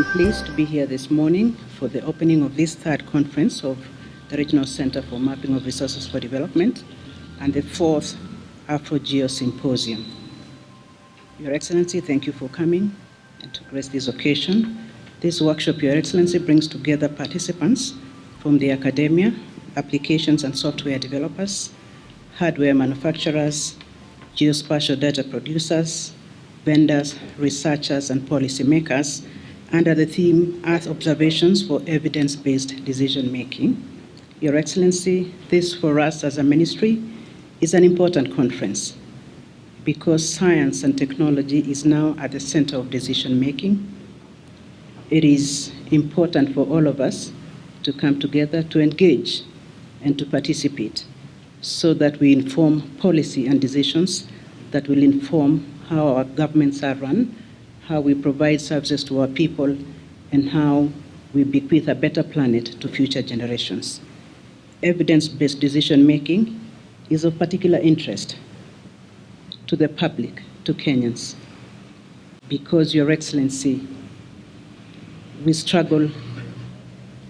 pleased to be here this morning for the opening of this third conference of the Regional Center for Mapping of Resources for Development and the fourth Afro-Geo Symposium. Your Excellency, thank you for coming and to grace this occasion. This workshop, Your Excellency, brings together participants from the academia, applications and software developers, hardware manufacturers, geospatial data producers, vendors, researchers, and policymakers under the theme Earth Observations for Evidence-Based Decision-Making. Your Excellency, this for us as a ministry is an important conference because science and technology is now at the center of decision-making. It is important for all of us to come together to engage and to participate so that we inform policy and decisions that will inform how our governments are run, how we provide services to our people, and how we bequeath a better planet to future generations. Evidence-based decision-making is of particular interest to the public, to Kenyans, because, Your Excellency, we struggle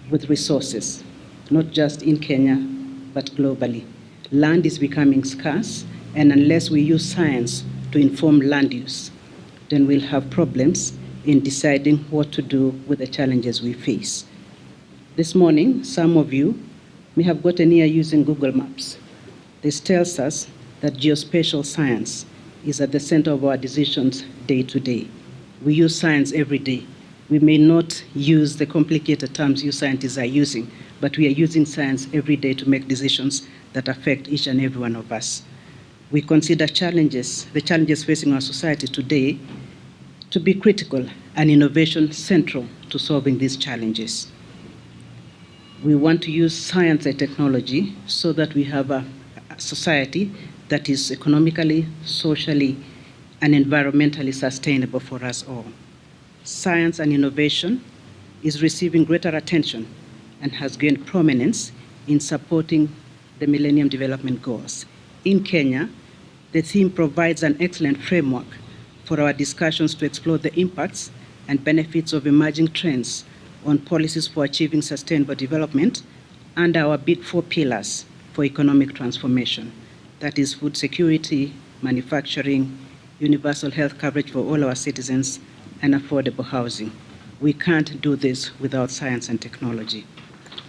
with resources, not just in Kenya, but globally. Land is becoming scarce, and unless we use science to inform land use, then we'll have problems in deciding what to do with the challenges we face. This morning, some of you may have gotten here using Google Maps. This tells us that geospatial science is at the center of our decisions day to day. We use science every day. We may not use the complicated terms you scientists are using, but we are using science every day to make decisions that affect each and every one of us. We consider challenges, the challenges facing our society today, to be critical and innovation central to solving these challenges. We want to use science and technology so that we have a, society that is economically, socially, and environmentally sustainable for us all. Science and innovation is receiving greater attention and has gained prominence in supporting the Millennium Development Goals. In Kenya, the theme provides an excellent framework for our discussions to explore the impacts and benefits of emerging trends on policies for achieving sustainable development and our big four pillars for economic transformation. That is food security, manufacturing, universal health coverage for all our citizens, and affordable housing. We can't do this without science and technology.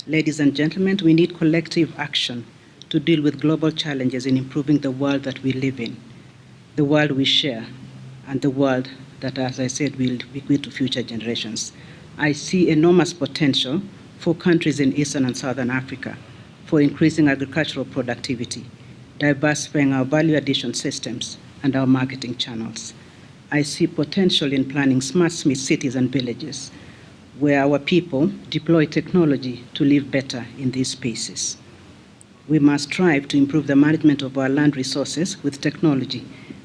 Ladies and gentlemen, we need collective action to deal with global challenges in improving the world that we live in, the world we share, and the world that, as I said, will be bequeath to future generations. I see enormous potential for countries in Eastern and Southern Africa for increasing agricultural productivity, diversifying our value addition systems and our marketing channels. I see potential in planning smart cities and villages where our people deploy technology to live better in these spaces. We must strive to improve the management of our land resources with technology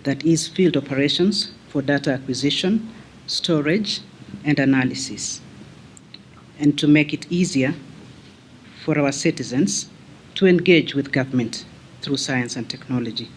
that is field operations for data acquisition, storage, and analysis, and to make it easier for our citizens to engage with government through science and technology.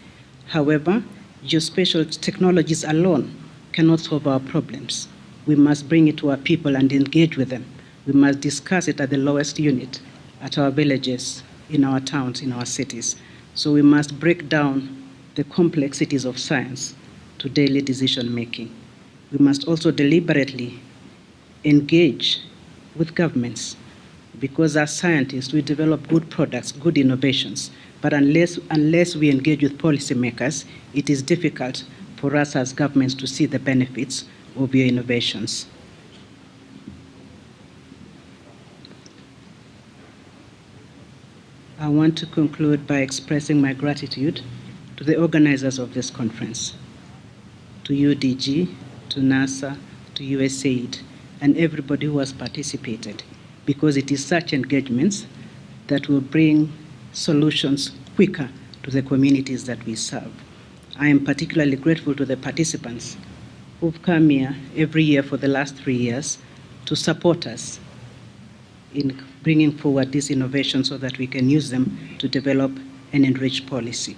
However, geospatial technologies alone cannot solve our problems. We must bring it to our people and engage with them. We must discuss it at the lowest unit, at our villages, in our towns, in our cities. So we must break down the complexities of science to daily decision making. We must also deliberately engage with governments because as scientists, we develop good products, good innovations, but unless, unless we engage with policymakers, it is difficult for us as governments to see the benefits of your innovations. I want to conclude by expressing my gratitude to the organizers of this conference, to UDG, to NASA, to USAID, and everybody who has participated, because it is such engagements that will bring solutions quicker to the communities that we serve. I am particularly grateful to the participants who've come here every year for the last three years to support us in bringing forward these innovations so that we can use them to develop and enrich policy.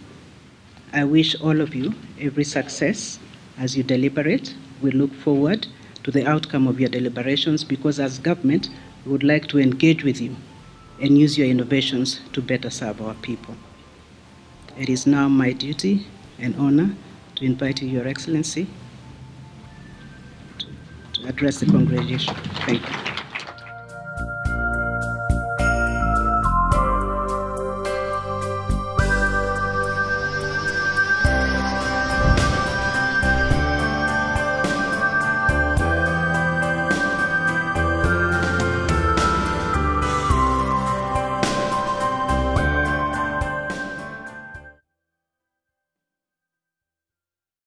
I wish all of you every success as you deliberate. We look forward to the outcome of your deliberations because as government, we would like to engage with you and use your innovations to better serve our people. It is now my duty and honor to invite you, Your Excellency, to, to address the congregation. Thank you.